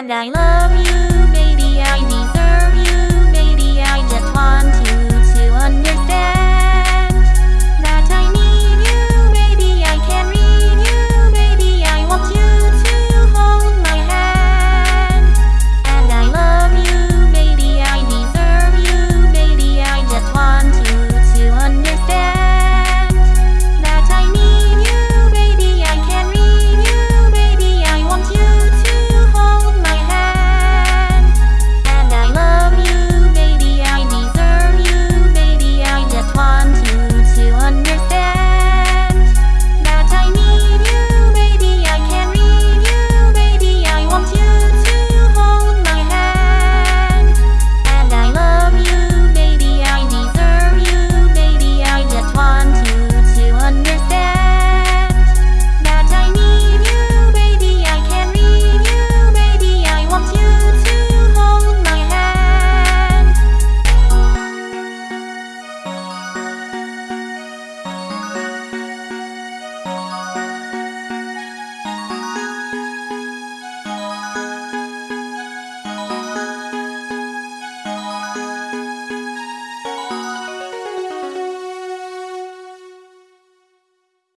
And I love you.